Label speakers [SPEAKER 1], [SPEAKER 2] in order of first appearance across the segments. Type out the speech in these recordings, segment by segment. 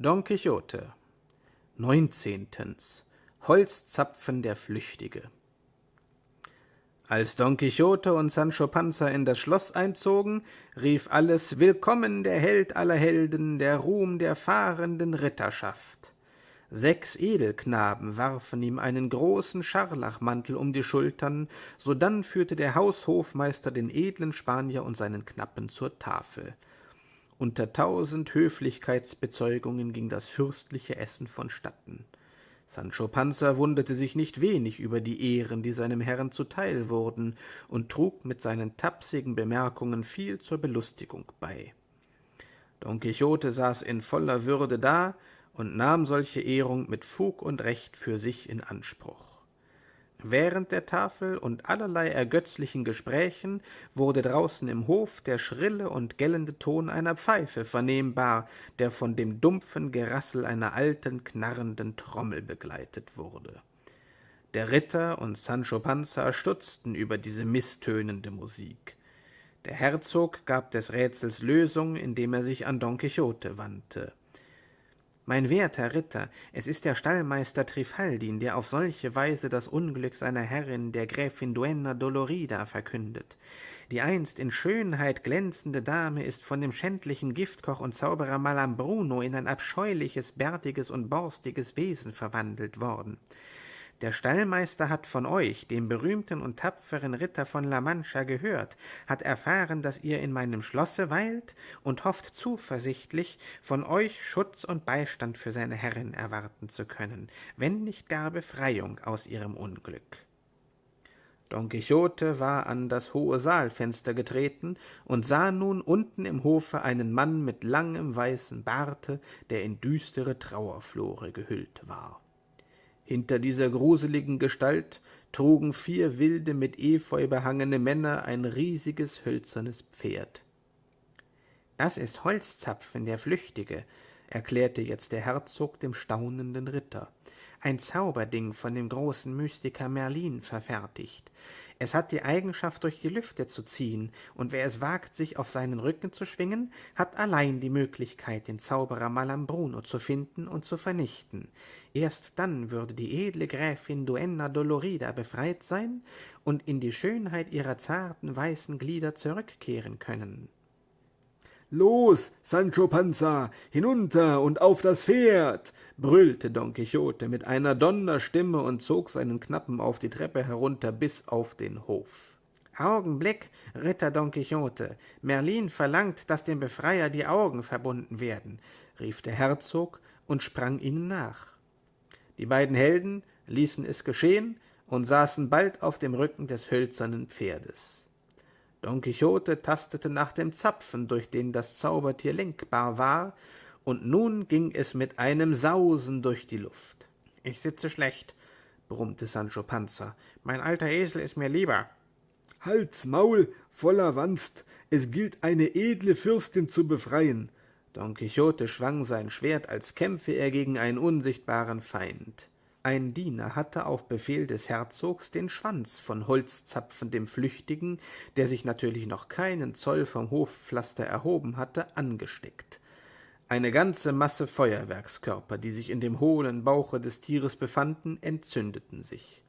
[SPEAKER 1] Don Quixote Neuntzehntens Holzzapfen der Flüchtige Als Don Quixote und Sancho Panza in das Schloss einzogen, rief alles Willkommen der Held aller Helden, der Ruhm der fahrenden Ritterschaft. Sechs Edelknaben warfen ihm einen großen Scharlachmantel um die Schultern, sodann führte der Haushofmeister den edlen Spanier und seinen Knappen zur Tafel. Unter tausend Höflichkeitsbezeugungen ging das fürstliche Essen vonstatten. Sancho Panza wunderte sich nicht wenig über die Ehren, die seinem Herrn zuteil wurden, und trug mit seinen tapsigen Bemerkungen viel zur Belustigung bei. Don Quixote saß in voller Würde da und nahm solche Ehrung mit Fug und Recht für sich in Anspruch. Während der Tafel und allerlei ergötzlichen Gesprächen wurde draußen im Hof der schrille und gellende Ton einer Pfeife vernehmbar, der von dem dumpfen Gerassel einer alten, knarrenden Trommel begleitet wurde. Der Ritter und Sancho Panza stutzten über diese misstönende Musik. Der Herzog gab des Rätsels Lösung, indem er sich an Don Quixote wandte. Mein werter Ritter, es ist der Stallmeister Trifaldin, der auf solche Weise das Unglück seiner Herrin, der Gräfin Duenna Dolorida, verkündet. Die einst in Schönheit glänzende Dame ist von dem schändlichen Giftkoch und Zauberer Malambruno in ein abscheuliches, bärtiges und borstiges Wesen verwandelt worden. Der Stallmeister hat von euch, dem berühmten und tapferen Ritter von La Mancha, gehört, hat erfahren, dass ihr in meinem Schlosse weilt und hofft zuversichtlich, von euch Schutz und Beistand für seine Herrin erwarten zu können, wenn nicht gar Befreiung aus ihrem Unglück. Don Quixote war an das hohe Saalfenster getreten und sah nun unten im Hofe einen Mann mit langem weißen Barte, der in düstere Trauerflore gehüllt war. Hinter dieser gruseligen Gestalt trugen vier wilde, mit Efeu behangene Männer ein riesiges, hölzernes Pferd. »Das ist Holzzapfen, der Flüchtige«, erklärte jetzt der Herzog dem staunenden Ritter ein Zauberding von dem großen Mystiker Merlin verfertigt. Es hat die Eigenschaft, durch die Lüfte zu ziehen, und wer es wagt, sich auf seinen Rücken zu schwingen, hat allein die Möglichkeit, den Zauberer Malambruno zu finden und zu vernichten. Erst dann würde die edle Gräfin Duenna Dolorida befreit sein und in die Schönheit ihrer zarten weißen Glieder zurückkehren können.
[SPEAKER 2] Los, Sancho Panza, hinunter und auf das Pferd! brüllte Don Quixote mit einer Donnerstimme und zog seinen Knappen auf die Treppe herunter bis auf den Hof.
[SPEAKER 1] Augenblick, Ritter Don Quixote, Merlin verlangt, dass dem Befreier die Augen verbunden werden, rief der Herzog und sprang ihnen nach. Die beiden Helden ließen es geschehen und saßen bald auf dem Rücken des hölzernen Pferdes. Don Quixote tastete nach dem Zapfen, durch den das Zaubertier lenkbar war, und nun ging es mit einem Sausen durch die Luft. »Ich sitze schlecht«, brummte Sancho Panza, »mein alter Esel ist mir lieber.«
[SPEAKER 2] »Halt's Maul, voller Wanst, es gilt eine edle Fürstin zu befreien.«
[SPEAKER 1] Don Quixote schwang sein Schwert, als kämpfe er gegen einen unsichtbaren Feind. Ein Diener hatte auf Befehl des Herzogs den Schwanz von Holzzapfen dem Flüchtigen, der sich natürlich noch keinen Zoll vom Hofpflaster erhoben hatte, angesteckt. Eine ganze Masse Feuerwerkskörper, die sich in dem hohlen Bauche des Tieres befanden, entzündeten sich.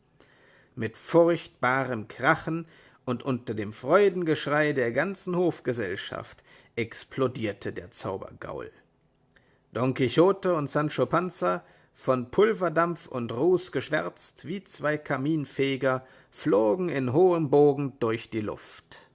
[SPEAKER 1] Mit furchtbarem Krachen und unter dem Freudengeschrei der ganzen Hofgesellschaft explodierte der Zaubergaul. Don Quixote und Sancho Panza von Pulverdampf und Ruß geschwärzt wie zwei Kaminfeger, flogen in hohem Bogen durch die Luft.